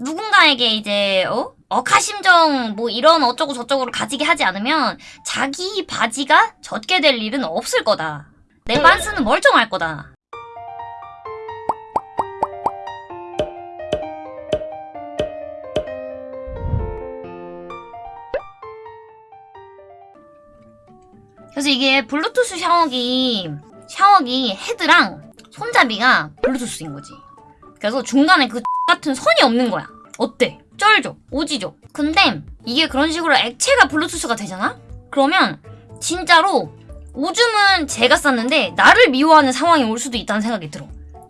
누군가에게 이제 어? 억하심정 뭐 이런 어쩌고 저쩌고를 가지게 하지 않으면 자기 바지가 젖게 될 일은 없을 거다. 내 반스는 멀쩡할 거다. 그래서 이게 블루투스 샤워기 샤워기 헤드랑 손잡이가 블루투스인 거지. 그래서 중간에 그 같은 선이 없는 거야. 어때? 쩔죠? 오지죠? 근데 이게 그런 식으로 액체가 블루투스가 되잖아? 그러면 진짜로 오줌은 제가 쌌는데 나를 미워하는 상황이 올 수도 있다는 생각이 들어.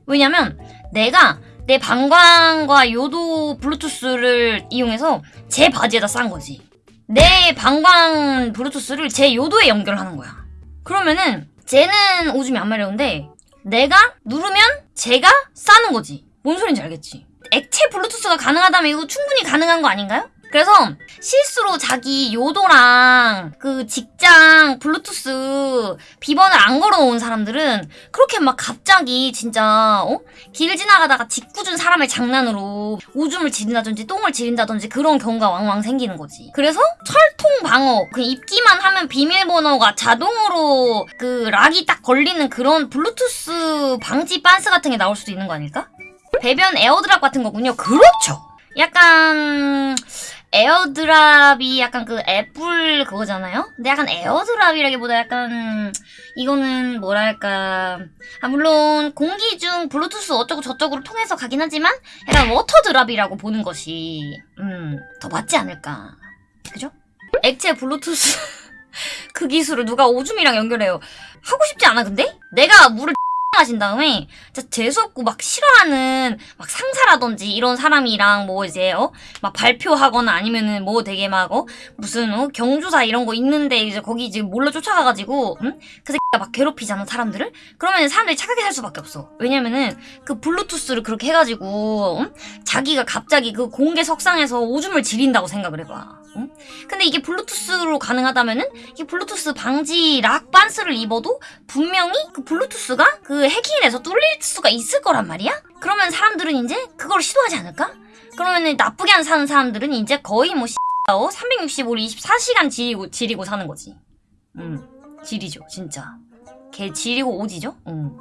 왜냐면 내가 내 방광과 요도 블루투스를 이용해서 제 바지에다 싼 거지. 내 방광 블루투스를 제 요도에 연결하는 거야. 그러면은 쟤는 오줌이 안 마려운데 내가 누르면 제가 싸는 거지. 뭔 소린지 알겠지? 액체 블루투스가 가능하다면 이거 충분히 가능한 거 아닌가요? 그래서 실수로 자기 요도랑 그 직장 블루투스 비번을 안 걸어놓은 사람들은 그렇게 막 갑자기 진짜 어? 길 지나가다가 짓궂은 사람의 장난으로 오줌을 지른다든지 똥을 지른다든지 그런 경우가 왕왕 생기는 거지. 그래서 철통 방어 그 입기만 하면 비밀번호가 자동으로 그 락이 딱 걸리는 그런 블루투스 방지 반스 같은 게 나올 수도 있는 거 아닐까? 배변 AirDrop 같은 거군요. 그렇죠. 약간 AirDrop이 약간 그 애플 그거잖아요? 근데 약간 AirDrop이라기보다 약간 이거는 뭐랄까 아 물론 공기 중 블루투스 어쩌고 저쩌고를 통해서 가긴 하지만 약간 water drop이라고 보는 것이 음 더 맞지 않을까 그죠? 액체 블루투스 그 기술을 누가 오줌이랑 연결해요 하고 싶지 않아 근데? 내가 물을 하신 다음에 진짜 재수없고 막 싫어하는 막 상사라든지 이런 사람이랑 뭐 이제 어 막 발표하거나 아니면은 뭐 되게 막 어? 무슨 어? 경조사 이런 거 있는데 이제 거기 이제 몰래 쫓아가가지고 응? 그 새끼가 막 괴롭히잖아 사람들을? 그러면 사람들이 착하게 살 수밖에 없어. 왜냐면은 그 블루투스를 그렇게 해가지고 응? 자기가 갑자기 그 공개 석상에서 오줌을 지린다고 생각을 해봐 응? 근데 이게 블루투스로 가능하다면은 이 블루투스 방지 락 반스를 입어도 분명히 그 블루투스가 그 해킹해서 뚫릴 수가 있을 거란 말이야? 그러면 사람들은 이제 그걸 시도하지 않을까? 그러면 나쁘게 안 사는 사람들은 이제 거의 뭐 어, 365일 24시간 지리고, 지리고 사는 거지. 음, 지리죠, 진짜. 개 지리고 오지죠? 음.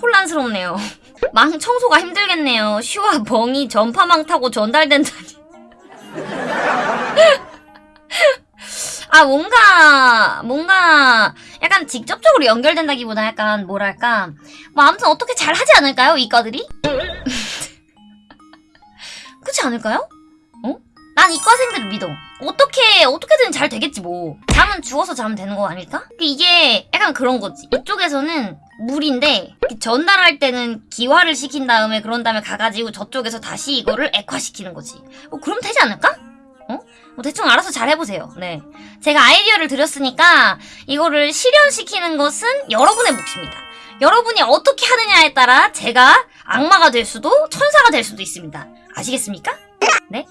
혼란스럽네요. 망 청소가 힘들겠네요. 슈와 벙이 전파망 타고 전달된다니. 아, 뭔가, 뭔가, 약간 직접적으로 연결된다기보다 약간, 뭐랄까. 뭐, 아무튼 어떻게 잘 하지 않을까요, 이과들이? 그렇지 않을까요? 어? 난 이과생들을 믿어. 어떻게, 어떻게든 잘 되겠지, 뭐. 잠은 주워서 자면 되는 거 아닐까? 이게 약간 그런 거지. 이쪽에서는 물인데, 전달할 때는 기화를 시킨 다음에, 그런 다음에 가가지고 저쪽에서 다시 이거를 액화시키는 거지. 어, 그럼 되지 않을까? 어? 뭐 대충 알아서 잘 해보세요. 네. 제가 아이디어를 드렸으니까 이거를 실현시키는 것은 여러분의 몫입니다. 여러분이 어떻게 하느냐에 따라 제가 악마가 될 수도 천사가 될 수도 있습니다. 아시겠습니까? 네?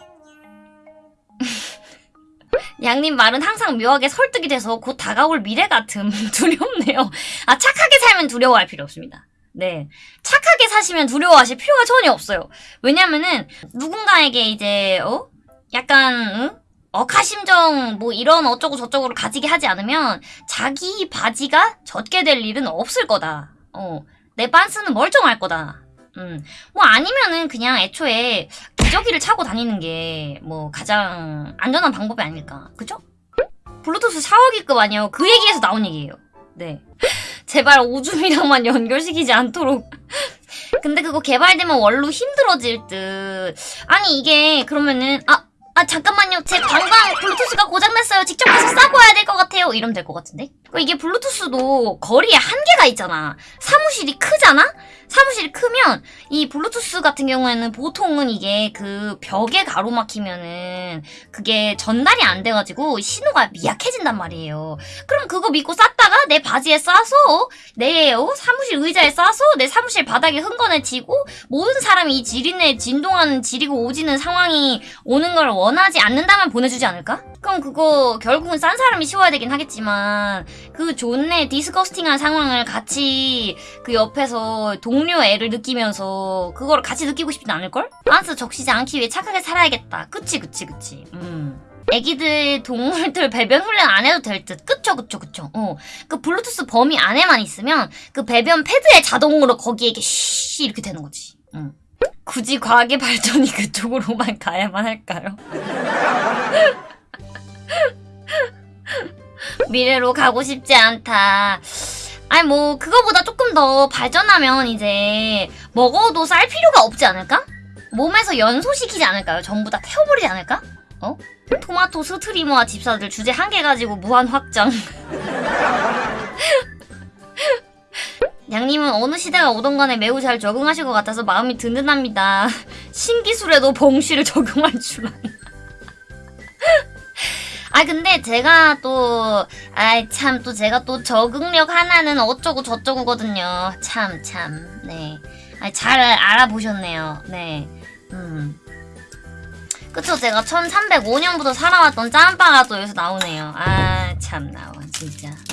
양님 말은 항상 묘하게 설득이 돼서 곧 다가올 미래 같음 두렵네요. 아 착하게 살면 두려워할 필요 없습니다. 네. 착하게 사시면 두려워하실 필요가 전혀 없어요. 왜냐면은 누군가에게 이제 어? 약간 응? 억하심정 뭐 이런 어쩌고 저쩌고를 가지게 하지 않으면 자기 바지가 젖게 될 일은 없을 거다. 어. 내 반스는 멀쩡할 거다. 음. 뭐 아니면은 그냥 애초에 기저귀를 차고 다니는 게 뭐 가장 안전한 방법이 아닐까. 그죠? 블루투스 샤워기급 아니에요. 그 얘기에서 나온 얘기예요. 네. 제발 오줌이랑만 연결시키지 않도록. 근데 그거 개발되면 원로 힘들어질 듯. 아니 이게 그러면은 아, 아 잠깐만요. 제 방광 블루투스가 고장났어요. 직접 가서 싸고 와야 될 것 같아요. 이러면 될 것 같은데? 이게 블루투스도 거리에 한계가 있잖아. 사무실이 크잖아? 사무실이 크면 이 블루투스 같은 경우에는 보통은 이게 그 벽에 가로막히면은 그게 전달이 안 돼가지고 신호가 미약해진단 말이에요. 그럼 그거 믿고 쌌다 짬바가 내 바지에 싸서 내 어, 사무실 의자에 싸서 내 사무실 바닥에 흥건해지고 모든 사람이 이 지린내 진동하는 지리고 오지는 상황이 오는 걸 원하지 않는다면 보내주지 않을까? 그럼 그거 결국은 싼 사람이 치워야 되긴 하겠지만 그 존내 디스커스팅한 상황을 같이 그 옆에서 동료 애를 느끼면서 그걸 같이 느끼고 싶진 않을걸? 안스 적시지 않기 위해 착하게 살아야겠다. 그치 그치 그치. 음. 애기들 동물들 배변 훈련 안 해도 될 듯. 그쵸 그쵸 그쵸. 어. 그 블루투스 범위 안에만 있으면 그 배변 패드에 자동으로 거기에 이렇게 쉬 이렇게 되는 거지. 응. 굳이 과학의 발전이 그쪽으로만 가야만 할까요? 미래로 가고 싶지 않다. 아니 뭐 그거보다 조금 더 발전하면 이제 먹어도 쌀 필요가 없지 않을까? 몸에서 연소시키지 않을까요? 전부 다 태워버리지 않을까? 어? 토마토 스트리머와 집사들 주제 한 개 가지고 무한 확장. 양님은 어느 시대가 오던 간에 매우 잘 적응하실 것 같아서 마음이 든든합니다. 신기술에도 봉쉬를 적용할 줄 아네. 아 근데 제가 또 아이 참 또 제가 또 적응력 하나는 어쩌고 저쩌고거든요. 참 참. 네. 아, 잘 알아보셨네요. 네. 음. 그쵸 제가 1305년부터 살아왔던 짬바가 또 여기서 나오네요. 아 참 나와 진짜. 어?